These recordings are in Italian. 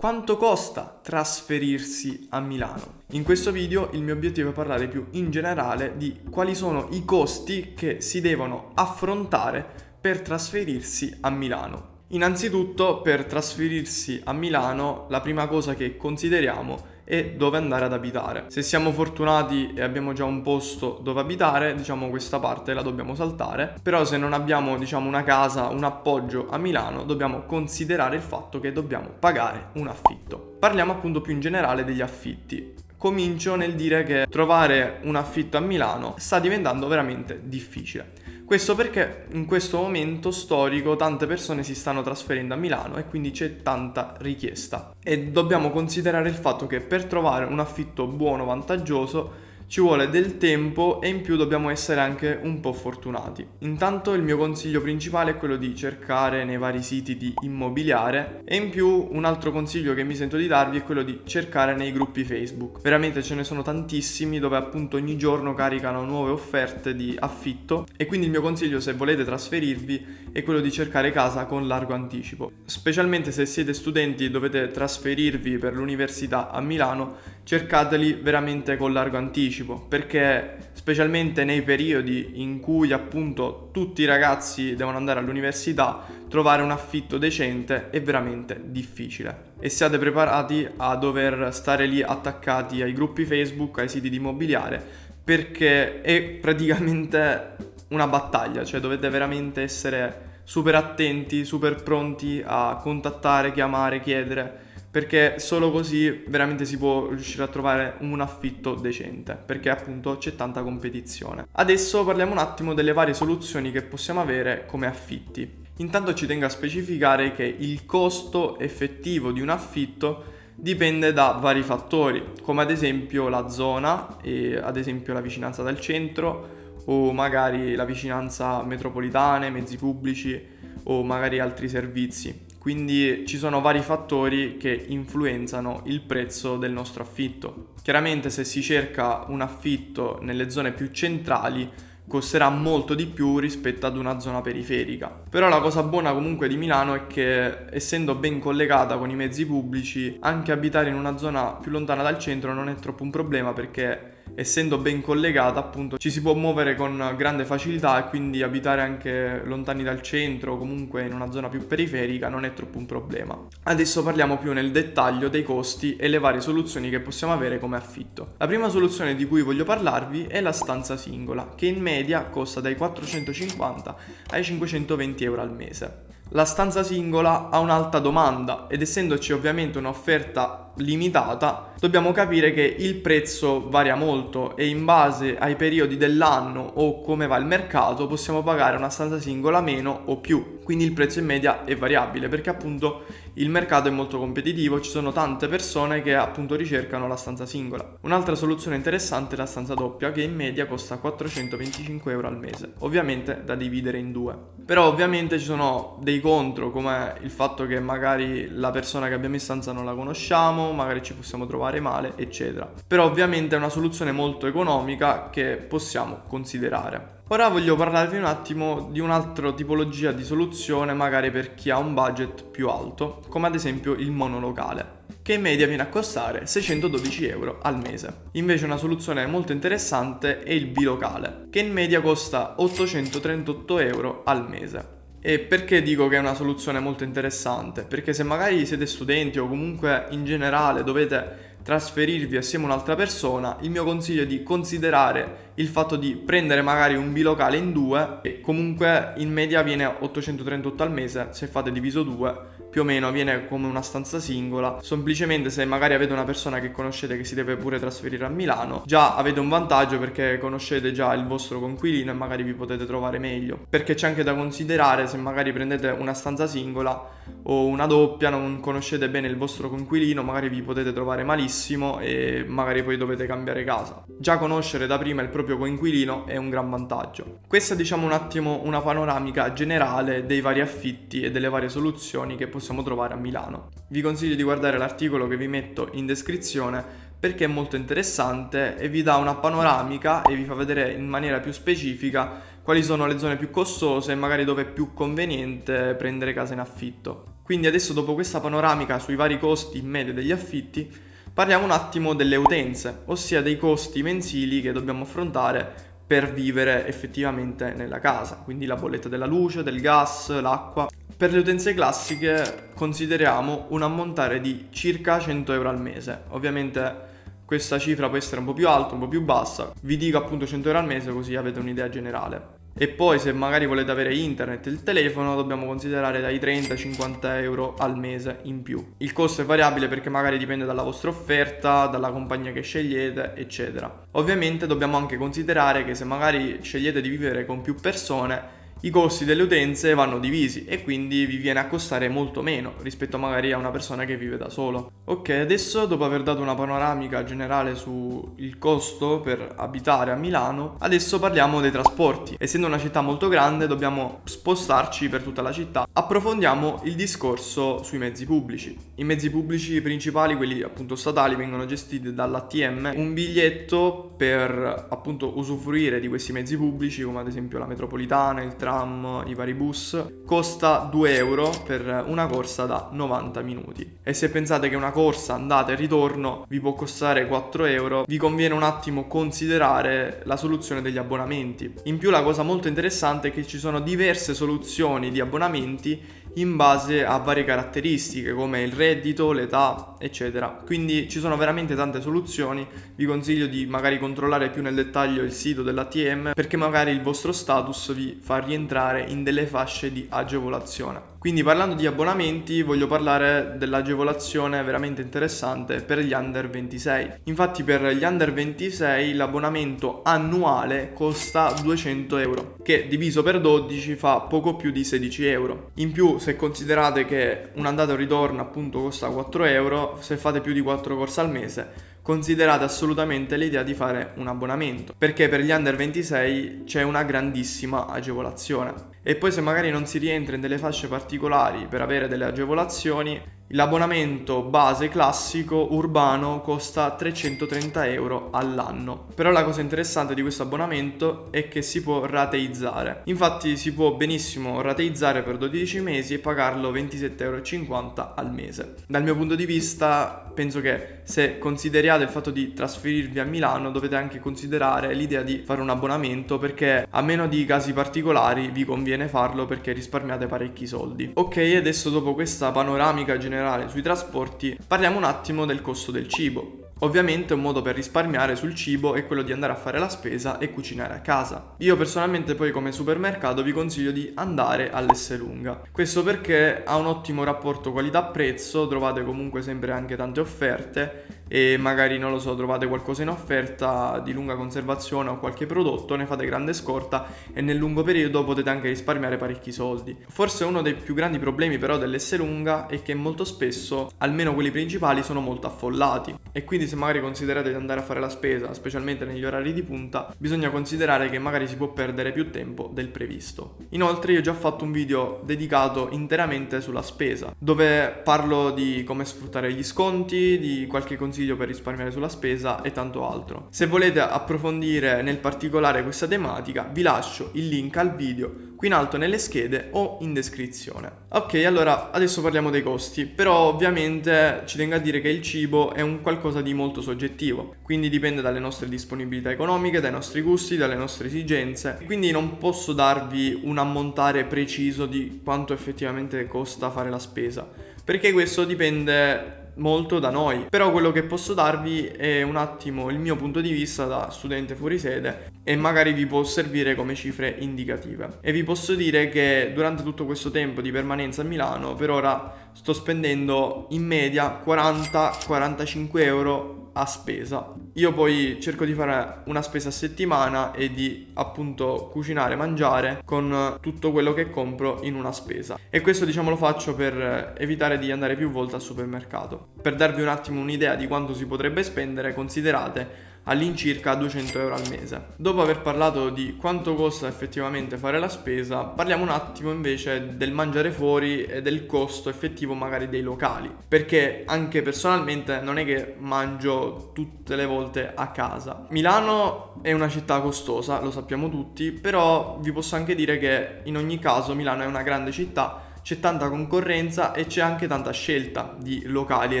Quanto costa trasferirsi a Milano? In questo video il mio obiettivo è parlare più in generale di quali sono i costi che si devono affrontare per trasferirsi a Milano. Innanzitutto per trasferirsi a Milano la prima cosa che consideriamo e dove andare ad abitare. Se siamo fortunati e abbiamo già un posto dove abitare, diciamo questa parte la dobbiamo saltare, però se non abbiamo diciamo una casa, un appoggio a Milano, dobbiamo considerare il fatto che dobbiamo pagare un affitto. Parliamo appunto più in generale degli affitti comincio nel dire che trovare un affitto a Milano sta diventando veramente difficile. Questo perché in questo momento storico tante persone si stanno trasferendo a Milano e quindi c'è tanta richiesta. E dobbiamo considerare il fatto che per trovare un affitto buono, vantaggioso, ci vuole del tempo e in più dobbiamo essere anche un po' fortunati. Intanto il mio consiglio principale è quello di cercare nei vari siti di immobiliare e in più un altro consiglio che mi sento di darvi è quello di cercare nei gruppi Facebook. Veramente ce ne sono tantissimi dove appunto ogni giorno caricano nuove offerte di affitto e quindi il mio consiglio se volete trasferirvi è quello di cercare casa con largo anticipo. Specialmente se siete studenti e dovete trasferirvi per l'università a Milano, cercateli veramente con largo anticipo, perché specialmente nei periodi in cui appunto tutti i ragazzi devono andare all'università, trovare un affitto decente è veramente difficile. E siate preparati a dover stare lì attaccati ai gruppi Facebook, ai siti di immobiliare, perché è praticamente una battaglia, cioè dovete veramente essere super attenti, super pronti a contattare, chiamare, chiedere, perché solo così veramente si può riuscire a trovare un affitto decente, perché appunto c'è tanta competizione. Adesso parliamo un attimo delle varie soluzioni che possiamo avere come affitti. Intanto ci tengo a specificare che il costo effettivo di un affitto dipende da vari fattori, come ad esempio la zona e ad esempio la vicinanza dal centro, o magari la vicinanza metropolitane, mezzi pubblici o magari altri servizi. Quindi ci sono vari fattori che influenzano il prezzo del nostro affitto. Chiaramente se si cerca un affitto nelle zone più centrali costerà molto di più rispetto ad una zona periferica. Però la cosa buona comunque di Milano è che essendo ben collegata con i mezzi pubblici, anche abitare in una zona più lontana dal centro non è troppo un problema perché essendo ben collegata appunto ci si può muovere con grande facilità e quindi abitare anche lontani dal centro o comunque in una zona più periferica non è troppo un problema. Adesso parliamo più nel dettaglio dei costi e le varie soluzioni che possiamo avere come affitto. La prima soluzione di cui voglio parlarvi è la stanza singola che in media costa dai 450 ai 520 euro al mese. La stanza singola ha un'alta domanda ed essendoci ovviamente un'offerta limitata, dobbiamo capire che il prezzo varia molto e in base ai periodi dell'anno o come va il mercato possiamo pagare una stanza singola meno o più. Quindi il prezzo in media è variabile perché appunto il mercato è molto competitivo, ci sono tante persone che appunto ricercano la stanza singola. Un'altra soluzione interessante è la stanza doppia che in media costa 425 euro al mese, ovviamente da dividere in due. Però ovviamente ci sono dei contro come il fatto che magari la persona che abbiamo in stanza non la conosciamo, magari ci possiamo trovare male, eccetera. Però ovviamente è una soluzione molto economica che possiamo considerare. Ora voglio parlarvi un attimo di un'altra tipologia di soluzione magari per chi ha un budget più alto, come ad esempio il monolocale che in media viene a costare 612 euro al mese. Invece una soluzione molto interessante è il bilocale, che in media costa 838 euro al mese. E perché dico che è una soluzione molto interessante? Perché se magari siete studenti o comunque in generale dovete trasferirvi assieme a un'altra persona, il mio consiglio è di considerare il fatto di prendere magari un bilocale in due e comunque in media viene 838 al mese, se fate diviso 2 più o meno viene come una stanza singola. Semplicemente se magari avete una persona che conoscete che si deve pure trasferire a Milano, già avete un vantaggio perché conoscete già il vostro conquilino e magari vi potete trovare meglio. Perché c'è anche da considerare se magari prendete una stanza singola o una doppia, non conoscete bene il vostro conquilino, magari vi potete trovare malissimo e magari poi dovete cambiare casa. Già conoscere da prima il proprio coinquilino è un gran vantaggio. Questa diciamo un attimo una panoramica generale dei vari affitti e delle varie soluzioni che possiamo trovare a Milano. Vi consiglio di guardare l'articolo che vi metto in descrizione perché è molto interessante e vi dà una panoramica e vi fa vedere in maniera più specifica quali sono le zone più costose e magari dove è più conveniente prendere casa in affitto. Quindi adesso dopo questa panoramica sui vari costi in media degli affitti, parliamo un attimo delle utenze, ossia dei costi mensili che dobbiamo affrontare per vivere effettivamente nella casa, quindi la bolletta della luce, del gas, l'acqua. Per le utenze classiche consideriamo un ammontare di circa 100 euro al mese. Ovviamente questa cifra può essere un po' più alta, un po' più bassa. Vi dico appunto 100 euro al mese così avete un'idea generale. E poi se magari volete avere internet e il telefono dobbiamo considerare dai 30-50 euro al mese in più. Il costo è variabile perché magari dipende dalla vostra offerta, dalla compagnia che scegliete, eccetera. Ovviamente dobbiamo anche considerare che se magari scegliete di vivere con più persone i costi delle utenze vanno divisi e quindi vi viene a costare molto meno rispetto magari a una persona che vive da solo. Ok, adesso dopo aver dato una panoramica generale sul costo per abitare a Milano, adesso parliamo dei trasporti. Essendo una città molto grande dobbiamo spostarci per tutta la città. Approfondiamo il discorso sui mezzi pubblici. I mezzi pubblici principali, quelli appunto statali, vengono gestiti dall'ATM. Un biglietto per appunto usufruire di questi mezzi pubblici, come ad esempio la metropolitana, il treno, tram, i vari bus, costa 2 euro per una corsa da 90 minuti. E se pensate che una corsa andata e ritorno vi può costare 4 euro, vi conviene un attimo considerare la soluzione degli abbonamenti. In più la cosa molto interessante è che ci sono diverse soluzioni di abbonamenti in base a varie caratteristiche come il reddito, l'età, eccetera. Quindi ci sono veramente tante soluzioni, vi consiglio di magari controllare più nel dettaglio il sito dell'ATM perché magari il vostro status vi fa rientrare in delle fasce di agevolazione. Quindi parlando di abbonamenti voglio parlare dell'agevolazione veramente interessante per gli under 26. Infatti per gli under 26 l'abbonamento annuale costa 200 euro, che diviso per 12 fa poco più di 16 euro. In più se considerate che un andata e un ritorno appunto costa 4 euro, se fate più di 4 corse al mese considerate assolutamente l'idea di fare un abbonamento perché per gli under 26 c'è una grandissima agevolazione. E poi se magari non si rientra in delle fasce particolari per avere delle agevolazioni L'abbonamento base classico urbano costa 330 euro all'anno. Però la cosa interessante di questo abbonamento è che si può rateizzare. Infatti si può benissimo rateizzare per 12 mesi e pagarlo 27,50 euro al mese. Dal mio punto di vista penso che se consideriate il fatto di trasferirvi a Milano dovete anche considerare l'idea di fare un abbonamento perché a meno di casi particolari vi conviene farlo perché risparmiate parecchi soldi. Ok, adesso dopo questa panoramica generale generale sui trasporti, parliamo un attimo del costo del cibo. Ovviamente un modo per risparmiare sul cibo è quello di andare a fare la spesa e cucinare a casa. Io personalmente poi come supermercato vi consiglio di andare all'Esselunga. Questo perché ha un ottimo rapporto qualità-prezzo, trovate comunque sempre anche tante offerte e magari non lo so trovate qualcosa in offerta di lunga conservazione o qualche prodotto ne fate grande scorta e nel lungo periodo potete anche risparmiare parecchi soldi. Forse uno dei più grandi problemi però dell'S lunga è che molto spesso almeno quelli principali sono molto affollati. E quindi se magari considerate di andare a fare la spesa specialmente negli orari di punta bisogna considerare che magari si può perdere più tempo del previsto. Inoltre io ho già fatto un video dedicato interamente sulla spesa dove parlo di come sfruttare gli sconti di qualche consiglio consiglio per risparmiare sulla spesa e tanto altro. Se volete approfondire nel particolare questa tematica vi lascio il link al video qui in alto nelle schede o in descrizione. Ok, allora adesso parliamo dei costi, però ovviamente ci tengo a dire che il cibo è un qualcosa di molto soggettivo, quindi dipende dalle nostre disponibilità economiche, dai nostri gusti, dalle nostre esigenze, quindi non posso darvi un ammontare preciso di quanto effettivamente costa fare la spesa, perché questo dipende molto da noi. Però quello che posso darvi è un attimo il mio punto di vista da studente fuori sede e magari vi può servire come cifre indicative. E vi posso dire che durante tutto questo tempo di permanenza a Milano per ora sto spendendo in media 40-45 euro a spesa. Io poi cerco di fare una spesa a settimana e di appunto cucinare, mangiare con tutto quello che compro in una spesa. E questo diciamo lo faccio per evitare di andare più volte al supermercato. Per darvi un attimo un'idea di quanto si potrebbe spendere, considerate all'incirca 200 euro al mese. Dopo aver parlato di quanto costa effettivamente fare la spesa, parliamo un attimo invece del mangiare fuori e del costo effettivo magari dei locali, perché anche personalmente non è che mangio tutte le volte a casa. Milano è una città costosa, lo sappiamo tutti, però vi posso anche dire che in ogni caso Milano è una grande città c'è tanta concorrenza e c'è anche tanta scelta di locali e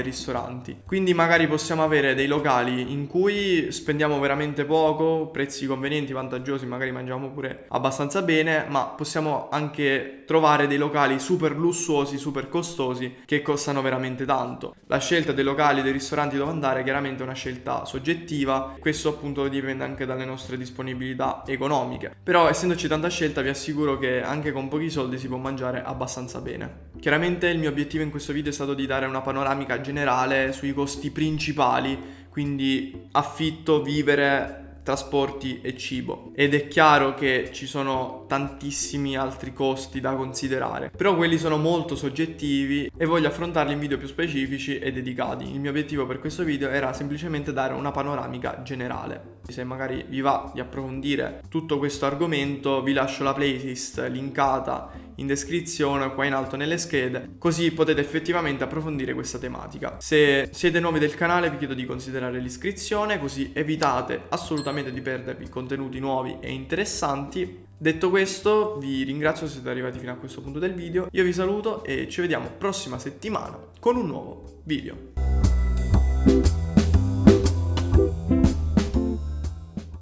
ristoranti. Quindi magari possiamo avere dei locali in cui spendiamo veramente poco, prezzi convenienti, vantaggiosi, magari mangiamo pure abbastanza bene, ma possiamo anche trovare dei locali super lussuosi, super costosi che costano veramente tanto. La scelta dei locali, dei ristoranti dove andare chiaramente è una scelta soggettiva, questo appunto dipende anche dalle nostre disponibilità economiche. Però essendoci tanta scelta vi assicuro che anche con pochi soldi si può mangiare abbastanza bene. Chiaramente il mio obiettivo in questo video è stato di dare una panoramica generale sui costi principali, quindi affitto, vivere, trasporti e cibo. Ed è chiaro che ci sono tantissimi altri costi da considerare però quelli sono molto soggettivi e voglio affrontarli in video più specifici e dedicati. Il mio obiettivo per questo video era semplicemente dare una panoramica generale. Se magari vi va di approfondire tutto questo argomento vi lascio la playlist linkata in descrizione qua in alto nelle schede così potete effettivamente approfondire questa tematica. Se siete nuovi del canale vi chiedo di considerare l'iscrizione così evitate assolutamente di perdervi contenuti nuovi e interessanti. Detto questo, vi ringrazio se siete arrivati fino a questo punto del video, io vi saluto e ci vediamo prossima settimana con un nuovo video.